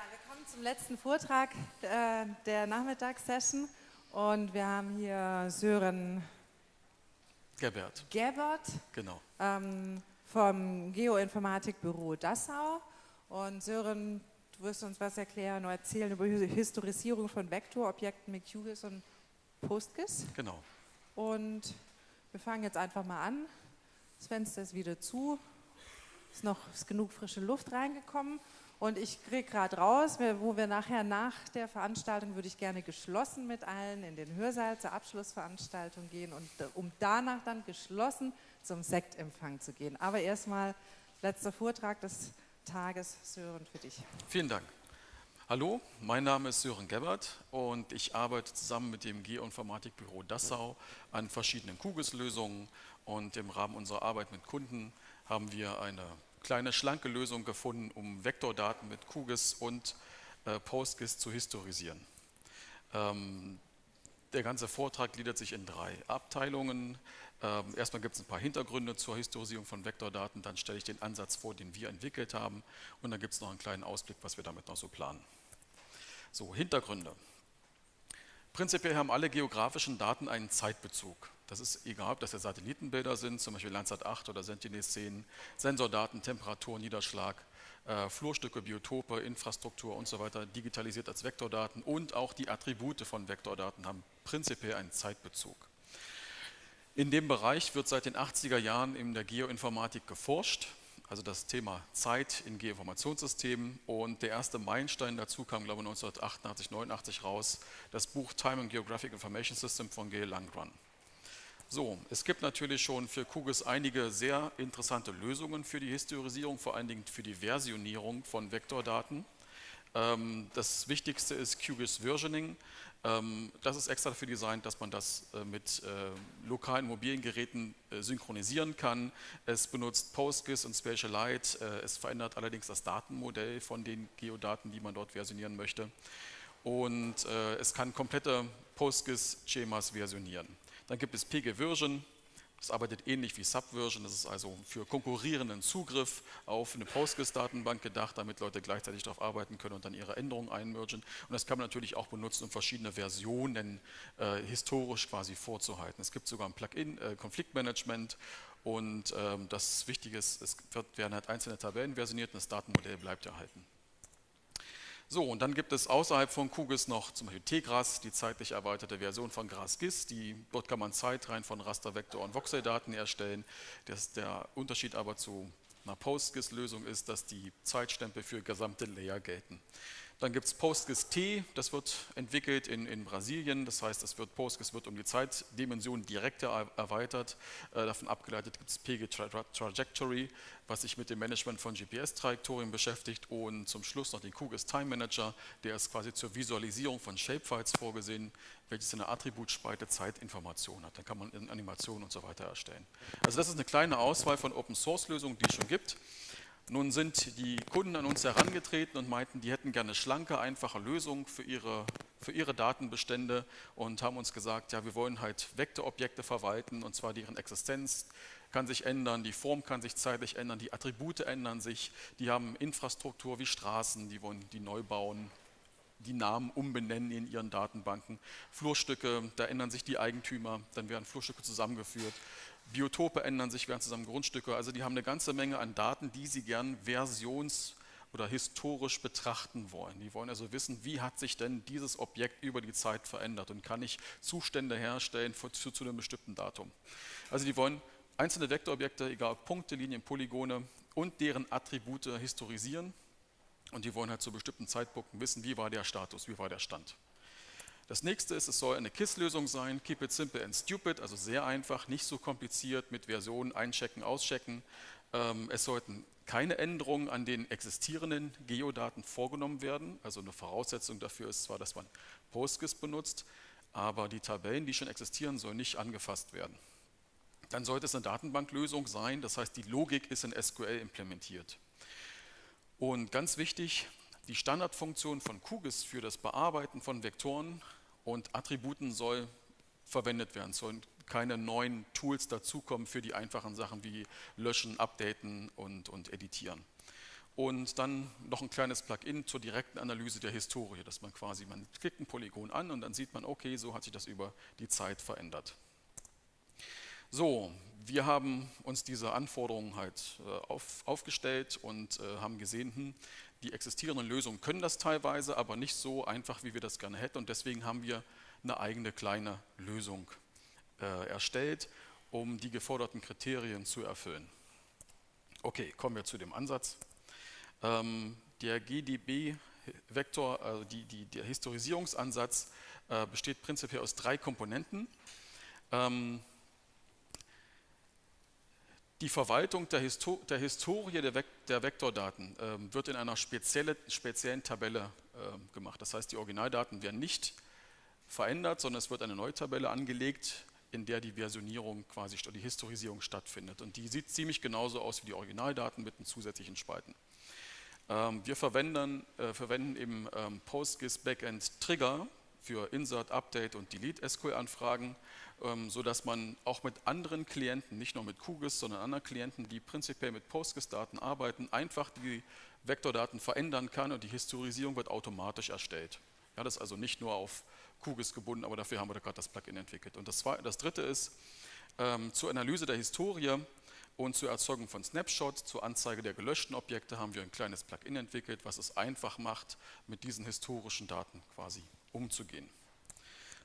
Ja, wir kommen zum letzten Vortrag äh, der Nachmittagssession und wir haben hier Sören Gerbert. Gerbert Genau. ähm, vom Geoinformatikbüro Dassau. Und Sören, du wirst uns was erklären oder erzählen über die Historisierung von Vektorobjekten mit QGIS und PostGIS. Genau. Und wir fangen jetzt einfach mal an. Das Fenster ist wieder zu. Ist noch ist genug frische Luft reingekommen. Und ich kriege gerade raus, wo wir nachher nach der Veranstaltung würde ich gerne geschlossen mit allen in den Hörsaal zur Abschlussveranstaltung gehen und äh, um danach dann geschlossen zum Sektempfang zu gehen. Aber erstmal letzter Vortrag des Tages, Sören, für dich. Vielen Dank. Hallo, mein Name ist Sören Gebert und ich arbeite zusammen mit dem Geoinformatikbüro Dassau an verschiedenen QGIS-Lösungen und im Rahmen unserer Arbeit mit Kunden haben wir eine kleine schlanke Lösung gefunden, um Vektordaten mit QGIS und äh, PostGIS zu historisieren. Ähm, der ganze Vortrag gliedert sich in drei Abteilungen. Ähm, erstmal gibt es ein paar Hintergründe zur Historisierung von Vektordaten, dann stelle ich den Ansatz vor, den wir entwickelt haben und dann gibt es noch einen kleinen Ausblick, was wir damit noch so planen. So, Hintergründe. Prinzipiell haben alle geografischen Daten einen Zeitbezug. Das ist egal, ob das jetzt Satellitenbilder sind, zum Beispiel Landsat 8 oder Sentinel-10, Sensordaten, Temperatur, Niederschlag, äh, Flurstücke, Biotope, Infrastruktur und so weiter, digitalisiert als Vektordaten und auch die Attribute von Vektordaten haben prinzipiell einen Zeitbezug. In dem Bereich wird seit den 80er Jahren in der Geoinformatik geforscht, also das Thema Zeit in Geoinformationssystemen und der erste Meilenstein dazu kam, glaube ich, 1988, 89 raus, das Buch Time and Geographic Information System von Gail Langron. So, es gibt natürlich schon für QGIS einige sehr interessante Lösungen für die Historisierung, vor allen Dingen für die Versionierung von Vektordaten. Ähm, das wichtigste ist QGIS Versioning. Ähm, das ist extra dafür designt, dass man das äh, mit äh, lokalen mobilen Geräten äh, synchronisieren kann. Es benutzt PostGIS und Spatialite. Es verändert allerdings das Datenmodell von den Geodaten, die man dort versionieren möchte. Und es kann komplette PostGIS-Schemas versionieren. Dann gibt es PG-Version, das arbeitet ähnlich wie Subversion, das ist also für konkurrierenden Zugriff auf eine PostGIS-Datenbank gedacht, damit Leute gleichzeitig darauf arbeiten können und dann ihre Änderungen einmergen. Und das kann man natürlich auch benutzen, um verschiedene Versionen äh, historisch quasi vorzuhalten. Es gibt sogar ein Plugin, äh, Konfliktmanagement und ähm, das Wichtige ist, es wird, werden halt einzelne Tabellen versioniert und das Datenmodell bleibt erhalten. So, und dann gibt es außerhalb von QGIS noch zum Beispiel TGRAS, die zeitlich erweiterte Version von GRAS-GIS. dort kann man Zeitreihen von Rastervektor- und Voxeldaten erstellen. Das, der Unterschied aber zu einer PostGIS-Lösung ist, dass die Zeitstempel für gesamte Layer gelten. Dann gibt es PostGIS-T, das wird entwickelt in, in Brasilien, das heißt, es wird, PostGIS wird um die Zeitdimension direkt erweitert. Äh, davon abgeleitet gibt es PG Trajectory, was sich mit dem Management von GPS-Trajektorien beschäftigt und zum Schluss noch den QGIS Time Manager, der ist quasi zur Visualisierung von Shapefiles vorgesehen, welches eine Attributspalte Zeitinformation hat. Dann kann man Animationen und so weiter erstellen. Also das ist eine kleine Auswahl von Open-Source-Lösungen, die es schon gibt. Nun sind die Kunden an uns herangetreten und meinten, die hätten gerne schlanke, einfache Lösungen für ihre, für ihre Datenbestände und haben uns gesagt, ja, wir wollen halt Vektorobjekte verwalten und zwar deren Existenz kann sich ändern, die Form kann sich zeitlich ändern, die Attribute ändern sich, die haben Infrastruktur wie Straßen, die wollen die neu bauen, die Namen umbenennen in ihren Datenbanken. Flurstücke, da ändern sich die Eigentümer, dann werden Flurstücke zusammengeführt. Biotope ändern sich, werden zusammen Grundstücke. Also die haben eine ganze Menge an Daten, die sie gern versions- oder historisch betrachten wollen. Die wollen also wissen, wie hat sich denn dieses Objekt über die Zeit verändert und kann ich Zustände herstellen für, zu, zu einem bestimmten Datum. Also die wollen einzelne Vektorobjekte, egal ob Punkte, Linien, Polygone und deren Attribute historisieren und die wollen halt zu bestimmten Zeitpunkten wissen, wie war der Status, wie war der Stand. Das nächste ist, es soll eine KISS-Lösung sein, Keep it simple and stupid, also sehr einfach, nicht so kompliziert mit Versionen einchecken, auschecken. Ähm, es sollten keine Änderungen an den existierenden Geodaten vorgenommen werden. Also eine Voraussetzung dafür ist zwar, dass man PostGIS benutzt, aber die Tabellen, die schon existieren, sollen nicht angefasst werden. Dann sollte es eine Datenbanklösung sein, das heißt, die Logik ist in SQL implementiert. Und ganz wichtig, die Standardfunktion von QGIS für das Bearbeiten von Vektoren und Attributen soll verwendet werden. Es sollen keine neuen Tools dazukommen für die einfachen Sachen wie Löschen, Updaten und, und Editieren. und dann noch ein kleines Plugin zur direkten Analyse der Historie, dass man quasi, man klickt ein Polygon an und dann sieht man, okay, so hat sich das über die Zeit verändert. So, wir haben uns diese Anforderungen halt äh, auf, aufgestellt und äh, haben gesehen, hm, die existierenden Lösungen können das teilweise, aber nicht so einfach, wie wir das gerne hätten. Und deswegen haben wir eine eigene kleine Lösung äh, erstellt, um die geforderten Kriterien zu erfüllen. Okay, kommen wir zu dem Ansatz. Ähm, der GDB-Vektor, also die, die, der Historisierungsansatz, äh, besteht prinzipiell aus drei Komponenten. Ähm, die Verwaltung der, Histo der Historie der, der Vektordaten äh, wird in einer spezielle, speziellen Tabelle äh, gemacht. Das heißt, die Originaldaten werden nicht verändert, sondern es wird eine neue Tabelle angelegt, in der die Versionierung quasi, die Historisierung stattfindet. Und die sieht ziemlich genauso aus wie die Originaldaten mit den zusätzlichen Spalten. Ähm, wir verwenden, äh, verwenden eben ähm, PostGIS Backend Trigger für Insert, Update und Delete SQL-Anfragen ähm, sodass man auch mit anderen Klienten, nicht nur mit QGIS, sondern anderen Klienten, die prinzipiell mit PostGIS-Daten arbeiten, einfach die Vektordaten verändern kann und die Historisierung wird automatisch erstellt. Ja, das ist also nicht nur auf QGIS gebunden, aber dafür haben wir gerade das Plugin entwickelt. Und das, das dritte ist, ähm, zur Analyse der Historie und zur Erzeugung von Snapshots, zur Anzeige der gelöschten Objekte haben wir ein kleines Plugin entwickelt, was es einfach macht, mit diesen historischen Daten quasi umzugehen.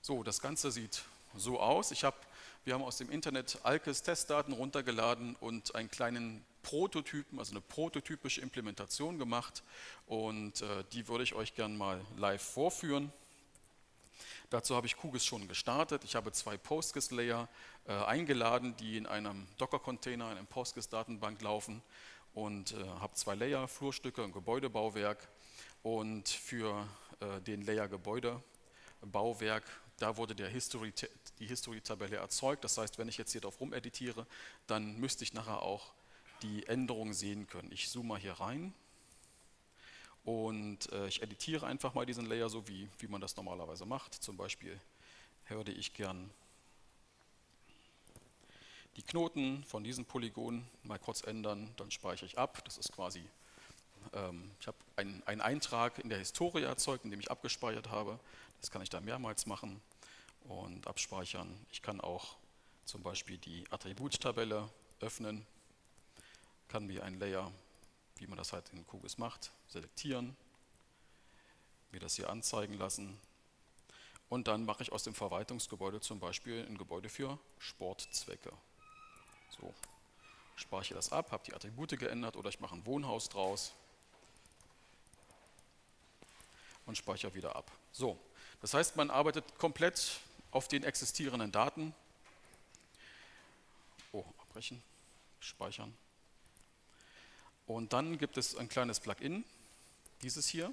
So, das Ganze sieht so aus. Ich hab, wir haben aus dem Internet Alkes Testdaten runtergeladen und einen kleinen Prototypen, also eine prototypische Implementation gemacht und äh, die würde ich euch gerne mal live vorführen. Dazu habe ich QGIS schon gestartet. Ich habe zwei PostGIS-Layer äh, eingeladen, die in einem Docker-Container, in einem PostGIS-Datenbank laufen und äh, habe zwei Layer, Flurstücke und Gebäudebauwerk und für äh, den Layer Gebäudebauwerk da wurde History, die History-Tabelle erzeugt. Das heißt, wenn ich jetzt hier drauf rumeditiere, dann müsste ich nachher auch die Änderungen sehen können. Ich zoome mal hier rein und äh, ich editiere einfach mal diesen Layer so, wie, wie man das normalerweise macht. Zum Beispiel würde ich gern die Knoten von diesem Polygon mal kurz ändern, dann speichere ich ab. Das ist quasi, ähm, ich habe einen, einen Eintrag in der Historie erzeugt, in dem ich abgespeichert habe. Das kann ich da mehrmals machen und abspeichern. Ich kann auch zum Beispiel die Attributtabelle öffnen, kann mir ein Layer, wie man das halt in QGIS macht, selektieren, mir das hier anzeigen lassen und dann mache ich aus dem Verwaltungsgebäude zum Beispiel ein Gebäude für Sportzwecke. So, speichere das ab, habe die Attribute geändert oder ich mache ein Wohnhaus draus und speichere wieder ab. So, das heißt, man arbeitet komplett auf den existierenden Daten. Oh, abbrechen, speichern. Und dann gibt es ein kleines Plugin, dieses hier.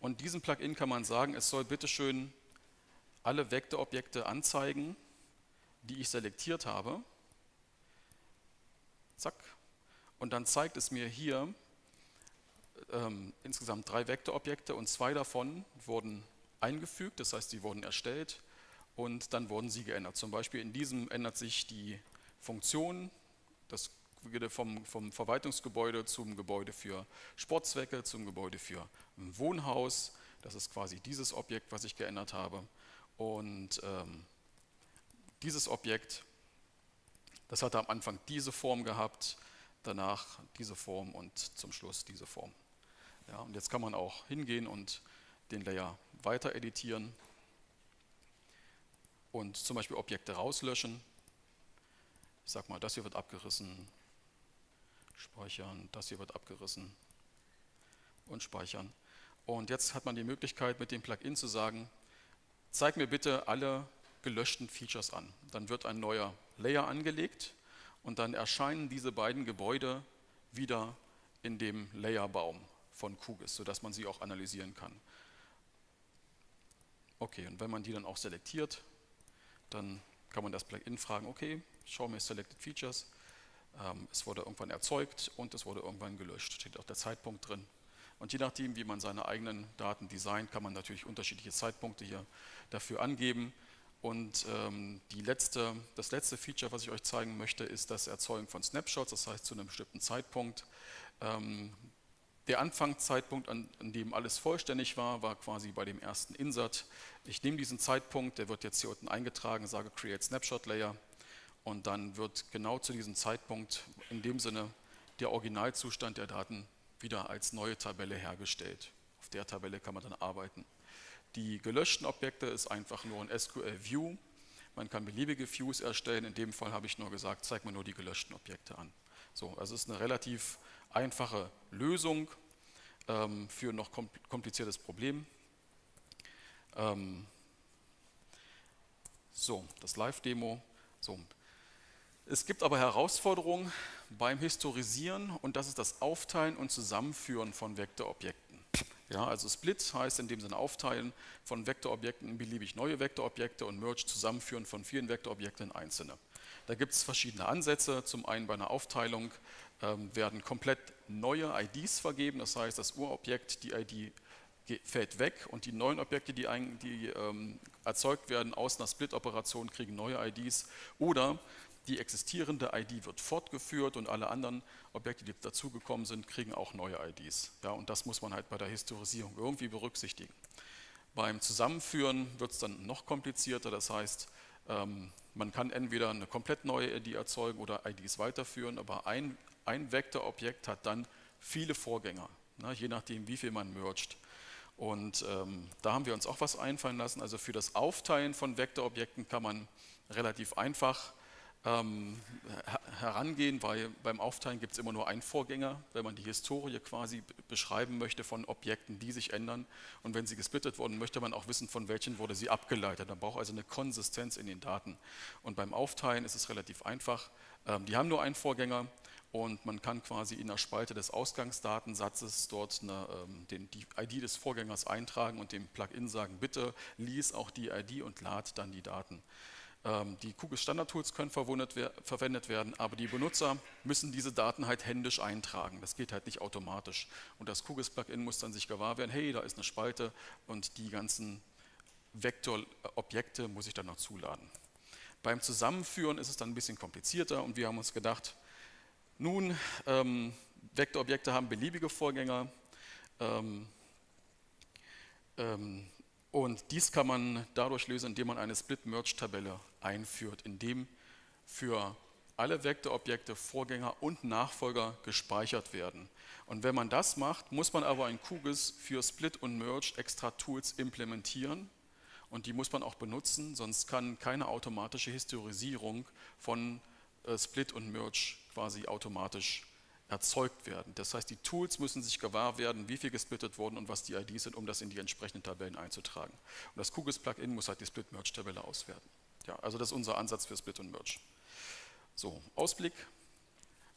Und diesem Plugin kann man sagen, es soll bitteschön alle Vektorobjekte anzeigen, die ich selektiert habe. Zack. Und dann zeigt es mir hier ähm, insgesamt drei Vektorobjekte und zwei davon wurden eingefügt, das heißt, sie wurden erstellt und dann wurden sie geändert. Zum Beispiel in diesem ändert sich die Funktion, das vom, vom Verwaltungsgebäude zum Gebäude für Sportzwecke, zum Gebäude für ein Wohnhaus. Das ist quasi dieses Objekt, was ich geändert habe. Und ähm, dieses Objekt, das hatte am Anfang diese Form gehabt, danach diese Form und zum Schluss diese Form. Ja, und jetzt kann man auch hingehen und den Layer weiter editieren und zum Beispiel Objekte rauslöschen. Ich sage mal, das hier wird abgerissen, speichern, das hier wird abgerissen und speichern. Und jetzt hat man die Möglichkeit mit dem Plugin zu sagen, zeig mir bitte alle gelöschten Features an. Dann wird ein neuer Layer angelegt und dann erscheinen diese beiden Gebäude wieder in dem Layerbaum von QGIS, sodass man sie auch analysieren kann. Okay, und wenn man die dann auch selektiert, dann kann man das Plugin fragen, okay, schau mir Selected Features. Ähm, es wurde irgendwann erzeugt und es wurde irgendwann gelöscht. Steht auch der Zeitpunkt drin. Und je nachdem, wie man seine eigenen Daten designt, kann man natürlich unterschiedliche Zeitpunkte hier dafür angeben. Und ähm, letzte, das letzte Feature, was ich euch zeigen möchte, ist das Erzeugen von Snapshots, das heißt zu einem bestimmten Zeitpunkt. Ähm, der Anfangszeitpunkt, an, an, dem alles vollständig war, war quasi bei dem ersten Insert. Ich nehme diesen Zeitpunkt, der wird jetzt hier unten eingetragen, sage Create Snapshot Layer und dann wird genau zu diesem Zeitpunkt in dem Sinne der Originalzustand der Daten wieder als neue Tabelle hergestellt. Auf der Tabelle kann man dann arbeiten. Die gelöschten Objekte ist einfach nur ein SQL View. Man kann beliebige Views erstellen. In dem Fall habe ich nur gesagt, zeig mir nur die gelöschten Objekte an. So, also es ist eine relativ einfache Lösung ähm, für ein noch kompliziertes Problem. Ähm, so, das Live-Demo. So. Es gibt aber Herausforderungen beim Historisieren und das ist das Aufteilen und Zusammenführen von Vektorobjekten. Ja, also Split heißt in dem Sinne Aufteilen von Vektorobjekten in beliebig neue Vektorobjekte und Merge Zusammenführen von vielen Vektorobjekten in einzelne. Da gibt es verschiedene Ansätze. Zum einen bei einer Aufteilung ähm, werden komplett neue IDs vergeben, das heißt, das Urobjekt, die ID fällt weg und die neuen Objekte, die, ein, die ähm, erzeugt werden aus einer Split-Operation, kriegen neue IDs. Oder die existierende ID wird fortgeführt und alle anderen Objekte, die dazugekommen sind, kriegen auch neue IDs. Ja, und das muss man halt bei der Historisierung irgendwie berücksichtigen. Beim Zusammenführen wird es dann noch komplizierter, das heißt, ähm, man kann entweder eine komplett neue ID erzeugen oder IDs weiterführen, aber ein, ein Vektorobjekt hat dann viele Vorgänger, ne, je nachdem, wie viel man mergt. Und ähm, da haben wir uns auch was einfallen lassen. Also für das Aufteilen von Vektorobjekten kann man relativ einfach ähm, herangehen, weil beim Aufteilen gibt es immer nur einen Vorgänger, wenn man die Historie quasi beschreiben möchte von Objekten, die sich ändern. Und wenn sie gesplittet wurden, möchte man auch wissen, von welchen wurde sie abgeleitet. Man braucht also eine Konsistenz in den Daten. Und beim Aufteilen ist es relativ einfach. Ähm, die haben nur einen Vorgänger und man kann quasi in der Spalte des Ausgangsdatensatzes dort eine, ähm, den, die ID des Vorgängers eintragen und dem Plugin sagen, bitte lies auch die ID und lad dann die Daten. Ähm, die QGIS Standard Tools können verwendet werden, aber die Benutzer müssen diese Daten halt händisch eintragen. Das geht halt nicht automatisch. Und das QGIS Plugin muss dann sich gewahr werden, hey, da ist eine Spalte und die ganzen Vektorobjekte muss ich dann noch zuladen. Beim Zusammenführen ist es dann ein bisschen komplizierter und wir haben uns gedacht, nun, ähm, Vektorobjekte haben beliebige Vorgänger. Ähm, ähm, und dies kann man dadurch lösen, indem man eine Split-Merge-Tabelle einführt, in dem für alle Vektorobjekte Vorgänger und Nachfolger gespeichert werden. Und wenn man das macht, muss man aber in QGIS für Split und Merge extra Tools implementieren und die muss man auch benutzen, sonst kann keine automatische Historisierung von äh, Split und Merge quasi automatisch erzeugt werden. Das heißt, die Tools müssen sich gewahr werden, wie viel gesplittet wurden und was die IDs sind, um das in die entsprechenden Tabellen einzutragen. Und das QGIS-Plugin muss halt die Split-Merge-Tabelle auswerten. Ja, also das ist unser Ansatz für Split und Merge. So, Ausblick.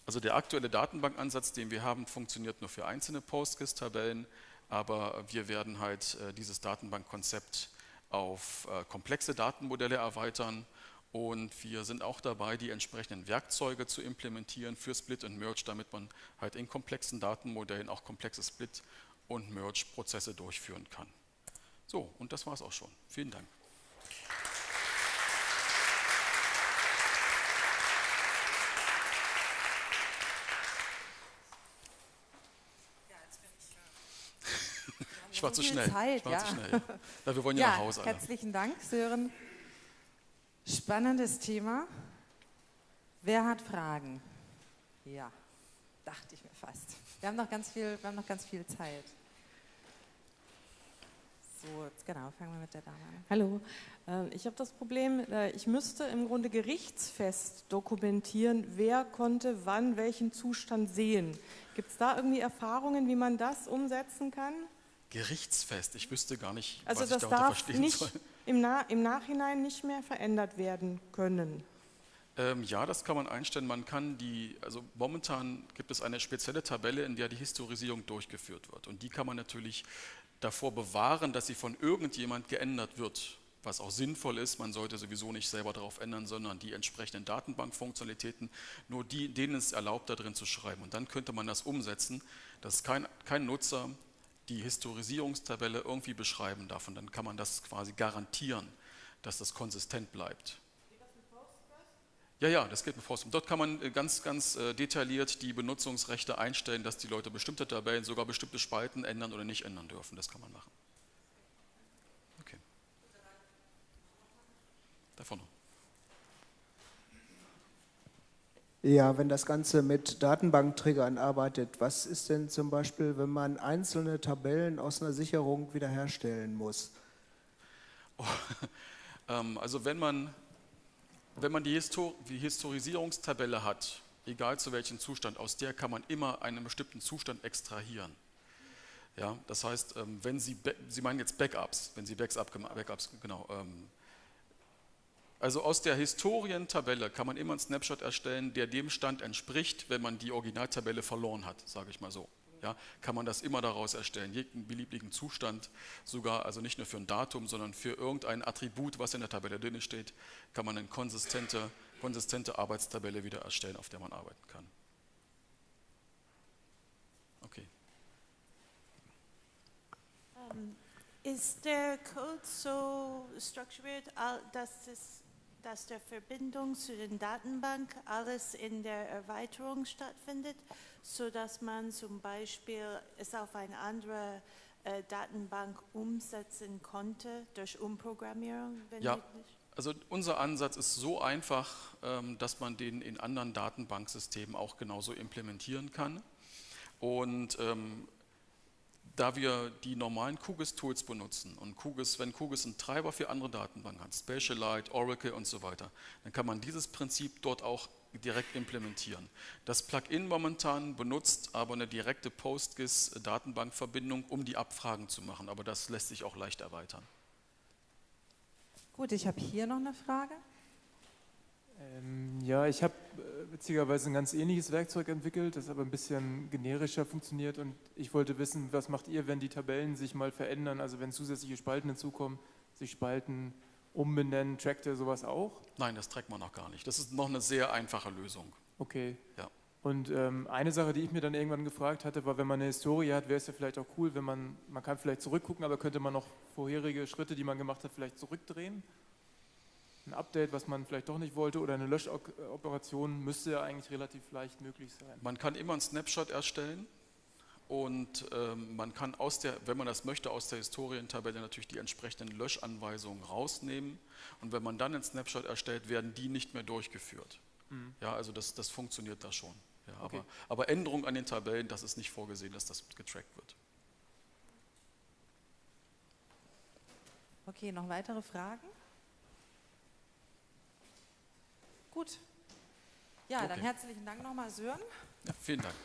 Also der aktuelle Datenbankansatz, den wir haben, funktioniert nur für einzelne PostGIS-Tabellen, aber wir werden halt äh, dieses Datenbankkonzept auf äh, komplexe Datenmodelle erweitern und wir sind auch dabei, die entsprechenden Werkzeuge zu implementieren für Split und Merge, damit man halt in komplexen Datenmodellen auch komplexe Split- und Merge-Prozesse durchführen kann. So, und das war es auch schon. Vielen Dank. Ich war zu schnell. Zeit, ich war ja. zu schnell. Ja, wir wollen ja, ja nach Hause. Alle. Herzlichen Dank, Sören. Spannendes Thema. Wer hat Fragen? Ja, dachte ich mir fast. Wir haben noch ganz viel, wir haben noch ganz viel Zeit. So, genau, fangen wir mit der Dame an. Hallo, ähm, ich habe das Problem, äh, ich müsste im Grunde gerichtsfest dokumentieren, wer konnte wann welchen Zustand sehen. Gibt es da irgendwie Erfahrungen, wie man das umsetzen kann? Gerichtsfest, ich wüsste gar nicht, also was das ich darunter darf verstehen nicht soll im, Na im Nachhinein nicht mehr verändert werden können? Ähm, ja, das kann man einstellen. Man kann die, also momentan gibt es eine spezielle Tabelle, in der die Historisierung durchgeführt wird. Und die kann man natürlich davor bewahren, dass sie von irgendjemand geändert wird, was auch sinnvoll ist. Man sollte sowieso nicht selber darauf ändern, sondern die entsprechenden Datenbankfunktionalitäten, nur die, denen es erlaubt, da drin zu schreiben. Und dann könnte man das umsetzen, dass kein, kein Nutzer die Historisierungstabelle irgendwie beschreiben darf. Und dann kann man das quasi garantieren, dass das konsistent bleibt. Ja, ja, das geht mit Forstrum. Dort kann man äh, ganz, ganz äh, detailliert die Benutzungsrechte einstellen, dass die Leute bestimmte Tabellen, sogar bestimmte Spalten ändern oder nicht ändern dürfen. Das kann man machen. Okay. Da vorne. Ja, wenn das Ganze mit Datenbankträgern arbeitet, was ist denn zum Beispiel, wenn man einzelne Tabellen aus einer Sicherung wiederherstellen muss? Oh, ähm, also wenn man, wenn man die, Histor die Historisierungstabelle hat, egal zu welchem Zustand, aus der kann man immer einen bestimmten Zustand extrahieren. Ja, das heißt, ähm, wenn Sie, Sie meinen jetzt Backups, wenn Sie Backups, Backups genau, ähm, also aus der Historientabelle kann man immer einen Snapshot erstellen, der dem Stand entspricht, wenn man die Originaltabelle verloren hat, sage ich mal so. Ja, kann man das immer daraus erstellen, jeden beliebigen Zustand, sogar also nicht nur für ein Datum, sondern für irgendein Attribut, was in der Tabelle drin steht, kann man eine konsistente, konsistente Arbeitstabelle wieder erstellen, auf der man arbeiten kann. Okay. Ähm, ist der Code so strukturiert, dass es dass der Verbindung zu den Datenbank alles in der Erweiterung stattfindet, sodass man zum Beispiel es auf eine andere äh, Datenbank umsetzen konnte durch Umprogrammierung? ja, also unser Ansatz ist so einfach, ähm, dass man den in anderen Datenbanksystemen auch genauso implementieren kann. Und ähm, da wir die normalen QGIS-Tools benutzen und QGIS, wenn QGIS einen Treiber für andere Datenbanken hat, Spatialite, Oracle und so weiter, dann kann man dieses Prinzip dort auch direkt implementieren. Das Plugin momentan benutzt aber eine direkte PostGIS-Datenbankverbindung, um die Abfragen zu machen, aber das lässt sich auch leicht erweitern. Gut, ich habe hier noch eine Frage. Ähm, ja, ich habe äh, witzigerweise ein ganz ähnliches Werkzeug entwickelt, das aber ein bisschen generischer funktioniert und ich wollte wissen, was macht ihr, wenn die Tabellen sich mal verändern, also wenn zusätzliche Spalten hinzukommen, sich Spalten umbenennen, trackt ihr sowas auch? Nein, das trackt man noch gar nicht. Das ist noch eine sehr einfache Lösung. Okay. Ja. Und ähm, eine Sache, die ich mir dann irgendwann gefragt hatte, war, wenn man eine Historie hat, wäre es ja vielleicht auch cool, wenn man, man kann vielleicht zurückgucken, aber könnte man noch vorherige Schritte, die man gemacht hat, vielleicht zurückdrehen? Ein Update, was man vielleicht doch nicht wollte oder eine Löschoperation müsste ja eigentlich relativ leicht möglich sein. Man kann immer einen Snapshot erstellen und ähm, man kann aus der, wenn man das möchte, aus der Historientabelle natürlich die entsprechenden Löschanweisungen rausnehmen und wenn man dann einen Snapshot erstellt, werden die nicht mehr durchgeführt. Mhm. Ja, also das, das funktioniert da schon. Ja, okay. aber, aber Änderungen an den Tabellen, das ist nicht vorgesehen, dass das getrackt wird. Okay, noch weitere Fragen? Gut. Ja, okay. dann herzlichen Dank nochmal, Sören. Ja, vielen Dank.